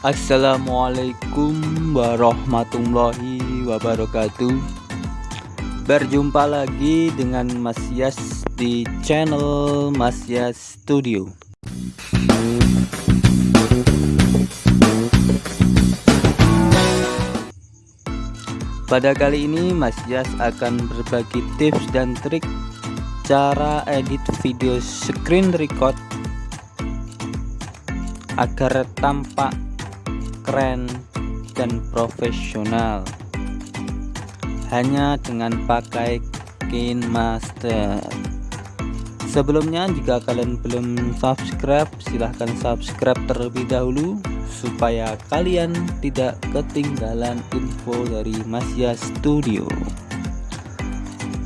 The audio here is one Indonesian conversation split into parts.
Assalamualaikum warahmatullahi wabarakatuh. Berjumpa lagi dengan Mas Yas di channel Mas Yas Studio. Pada kali ini Mas Yas akan berbagi tips dan trik cara edit video screen record agar tampak keren dan profesional. Hanya dengan pakai KineMaster sebelumnya jika kalian belum subscribe silahkan subscribe terlebih dahulu supaya kalian tidak ketinggalan info dari Masya Studio.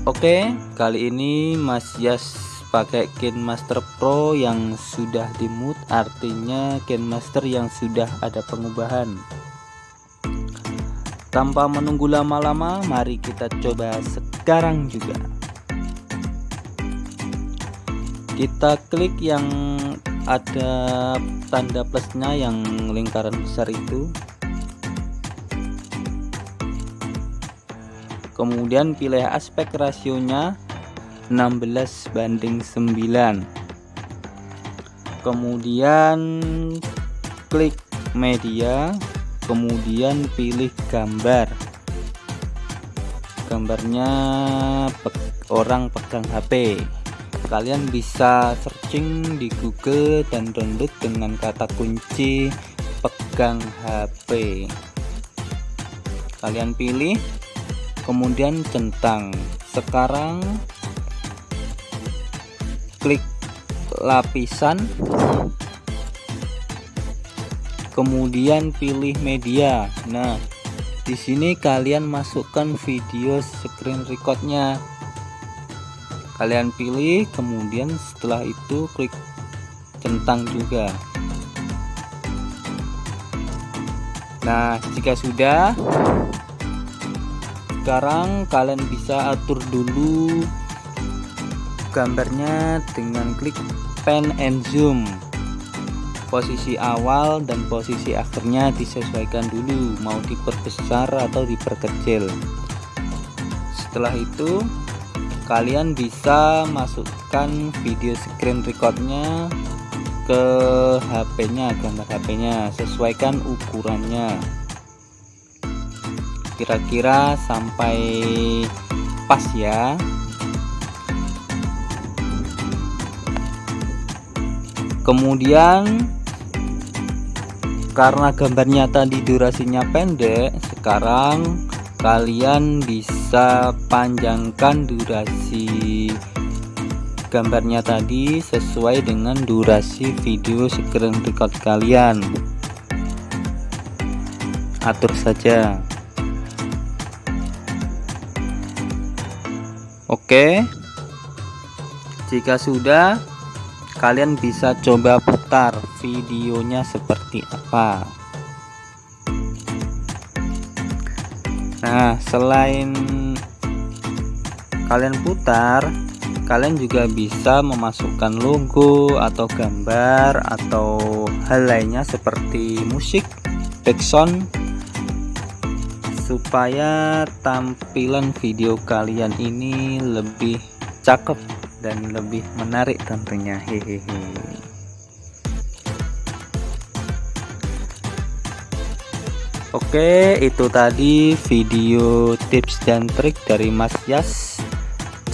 Oke kali ini Mas Yas pakai KineMaster Pro yang sudah dimut artinya KineMaster yang sudah ada pengubahan. Tanpa menunggu lama-lama mari kita coba sekarang juga. Kita klik yang ada tanda plusnya yang lingkaran besar itu. Kemudian pilih aspek rasionya 16 banding 9 kemudian klik media kemudian pilih gambar. Gambarnya pe orang pegang HP kalian bisa searching di Google dan download dengan kata kunci pegang HP kalian pilih kemudian centang. Sekarang lapisan kemudian pilih media. Nah di sini kalian masukkan video screen recordnya. Kalian pilih kemudian setelah itu klik centang juga. Nah jika sudah sekarang kalian bisa atur dulu gambarnya dengan klik pen and zoom. Posisi awal dan posisi akhirnya disesuaikan dulu mau diperbesar atau diperkecil. Setelah itu kalian bisa masukkan video screen recordnya ke HP nya gambar HP nya sesuaikan ukurannya. Kira-kira sampai pas ya kemudian karena gambarnya tadi durasinya pendek sekarang kalian bisa panjangkan durasi gambarnya tadi sesuai dengan durasi video screen record kalian. Atur saja. Oke. Jika sudah kalian bisa coba putar videonya seperti apa. Nah selain kalian putar kalian juga bisa memasukkan logo atau gambar atau hal lainnya seperti musik background supaya tampilan video kalian ini lebih cakep dan lebih menarik tentunya. Hehehe. Oke itu tadi video tips dan trik dari Mas Yas.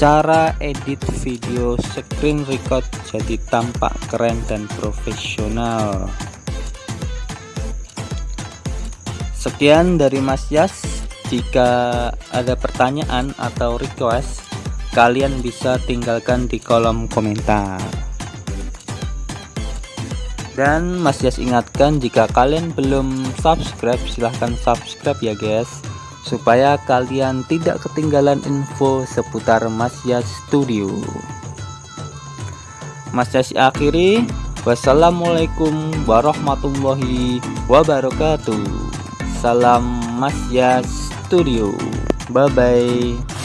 Cara edit video screen record jadi tampak keren dan profesional. Sekian dari Mas Yas. Jika ada pertanyaan atau request kalian bisa tinggalkan di kolom komentar. Dan Mas Yas ingatkan jika kalian belum subscribe silahkan subscribe ya guys. Supaya kalian tidak ketinggalan info seputar Mas Yas Studio. Mas Yas akhiri. Wassalamualaikum warahmatullahi wabarakatuh. Salam Mas Yas Studio. Bye bye